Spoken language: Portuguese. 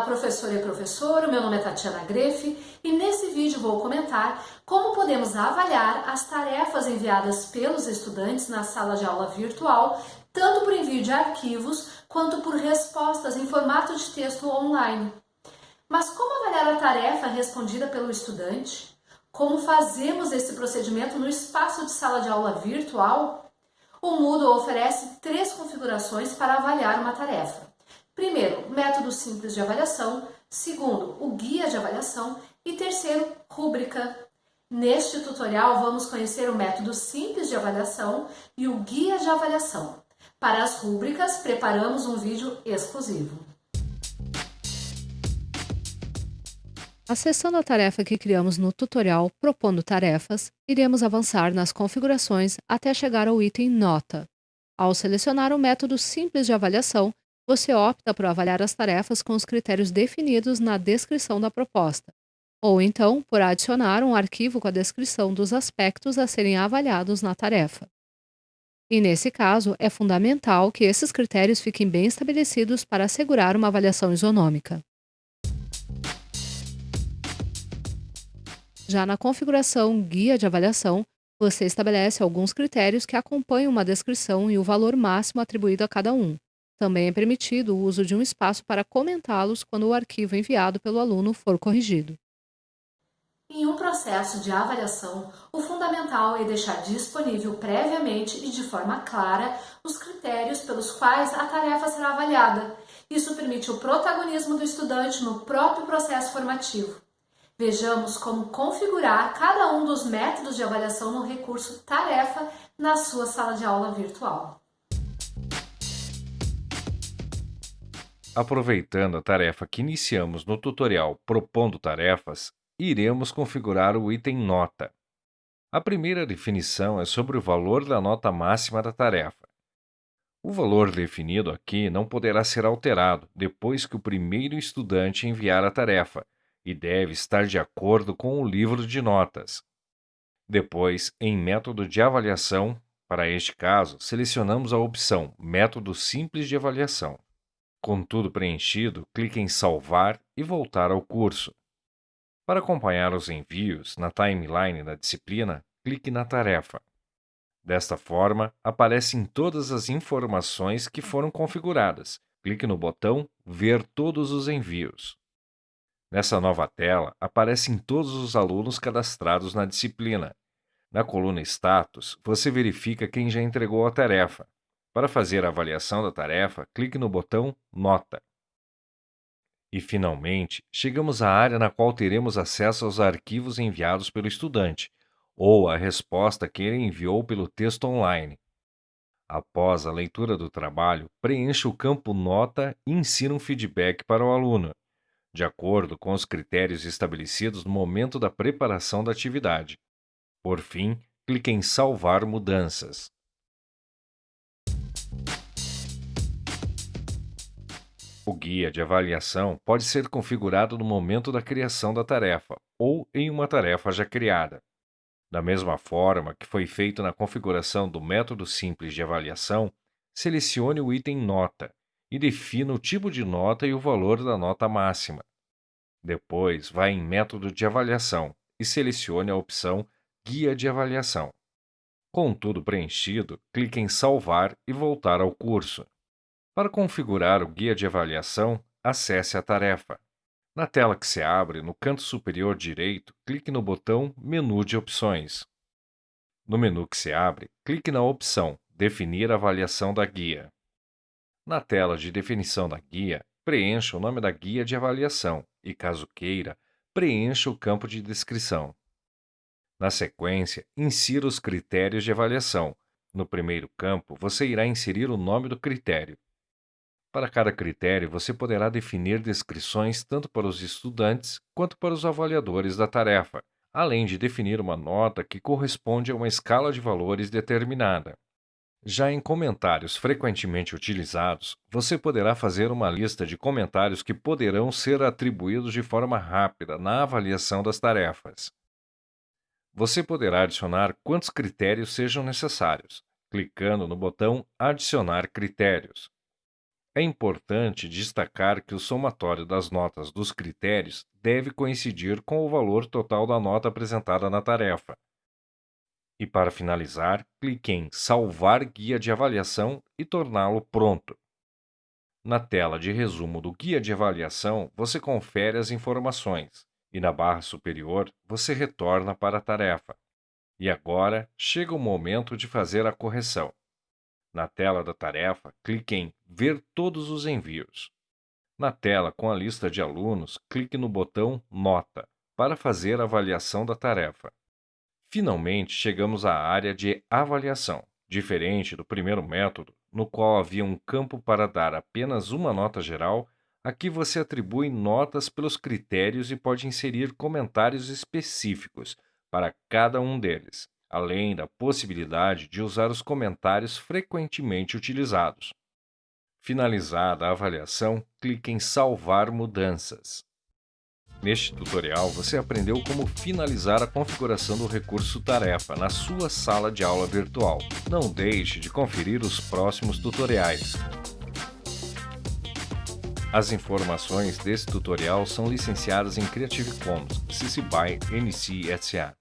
Olá, professor e professor, meu nome é Tatiana Grefe e nesse vídeo vou comentar como podemos avaliar as tarefas enviadas pelos estudantes na sala de aula virtual, tanto por envio de arquivos quanto por respostas em formato de texto online. Mas como avaliar a tarefa respondida pelo estudante? Como fazemos esse procedimento no espaço de sala de aula virtual? O Moodle oferece três configurações para avaliar uma tarefa. Primeiro, método simples de avaliação. Segundo, o guia de avaliação. E terceiro, rúbrica. Neste tutorial, vamos conhecer o método simples de avaliação e o guia de avaliação. Para as rúbricas, preparamos um vídeo exclusivo. Acessando a tarefa que criamos no tutorial Propondo Tarefas, iremos avançar nas configurações até chegar ao item Nota. Ao selecionar o método simples de avaliação, você opta por avaliar as tarefas com os critérios definidos na descrição da proposta, ou então por adicionar um arquivo com a descrição dos aspectos a serem avaliados na tarefa. E nesse caso, é fundamental que esses critérios fiquem bem estabelecidos para assegurar uma avaliação isonômica. Já na configuração Guia de Avaliação, você estabelece alguns critérios que acompanham uma descrição e o valor máximo atribuído a cada um. Também é permitido o uso de um espaço para comentá-los quando o arquivo enviado pelo aluno for corrigido. Em um processo de avaliação, o fundamental é deixar disponível previamente e de forma clara os critérios pelos quais a tarefa será avaliada. Isso permite o protagonismo do estudante no próprio processo formativo. Vejamos como configurar cada um dos métodos de avaliação no recurso Tarefa na sua sala de aula virtual. Aproveitando a tarefa que iniciamos no tutorial Propondo Tarefas, iremos configurar o item Nota. A primeira definição é sobre o valor da nota máxima da tarefa. O valor definido aqui não poderá ser alterado depois que o primeiro estudante enviar a tarefa e deve estar de acordo com o livro de notas. Depois, em Método de Avaliação, para este caso, selecionamos a opção Método Simples de Avaliação. Com tudo preenchido, clique em Salvar e voltar ao curso. Para acompanhar os envios na timeline da disciplina, clique na tarefa. Desta forma, aparecem todas as informações que foram configuradas. Clique no botão Ver todos os envios. Nessa nova tela, aparecem todos os alunos cadastrados na disciplina. Na coluna Status, você verifica quem já entregou a tarefa. Para fazer a avaliação da tarefa, clique no botão Nota. E, finalmente, chegamos à área na qual teremos acesso aos arquivos enviados pelo estudante, ou à resposta que ele enviou pelo texto online. Após a leitura do trabalho, preencha o campo Nota e insira um feedback para o aluno, de acordo com os critérios estabelecidos no momento da preparação da atividade. Por fim, clique em Salvar mudanças. O guia de avaliação pode ser configurado no momento da criação da tarefa ou em uma tarefa já criada. Da mesma forma que foi feito na configuração do método simples de avaliação, selecione o item Nota e defina o tipo de nota e o valor da nota máxima. Depois, vá em Método de avaliação e selecione a opção Guia de avaliação. Com tudo preenchido, clique em Salvar e voltar ao curso. Para configurar o guia de avaliação, acesse a tarefa. Na tela que se abre, no canto superior direito, clique no botão Menu de opções. No menu que se abre, clique na opção Definir a avaliação da guia. Na tela de definição da guia, preencha o nome da guia de avaliação e, caso queira, preencha o campo de descrição. Na sequência, insira os critérios de avaliação. No primeiro campo, você irá inserir o nome do critério. Para cada critério, você poderá definir descrições tanto para os estudantes quanto para os avaliadores da tarefa, além de definir uma nota que corresponde a uma escala de valores determinada. Já em comentários frequentemente utilizados, você poderá fazer uma lista de comentários que poderão ser atribuídos de forma rápida na avaliação das tarefas. Você poderá adicionar quantos critérios sejam necessários, clicando no botão Adicionar critérios. É importante destacar que o somatório das notas dos critérios deve coincidir com o valor total da nota apresentada na tarefa. E para finalizar, clique em Salvar guia de avaliação e torná-lo pronto. Na tela de resumo do guia de avaliação, você confere as informações e na barra superior você retorna para a tarefa. E agora chega o momento de fazer a correção. Na tela da tarefa, clique em Ver todos os envios. Na tela com a lista de alunos, clique no botão Nota para fazer a avaliação da tarefa. Finalmente, chegamos à área de avaliação. Diferente do primeiro método, no qual havia um campo para dar apenas uma nota geral, aqui você atribui notas pelos critérios e pode inserir comentários específicos para cada um deles além da possibilidade de usar os comentários frequentemente utilizados. Finalizada a avaliação, clique em Salvar mudanças. Neste tutorial, você aprendeu como finalizar a configuração do recurso Tarefa na sua sala de aula virtual. Não deixe de conferir os próximos tutoriais. As informações desse tutorial são licenciadas em Creative Commons, CC BY NC SA.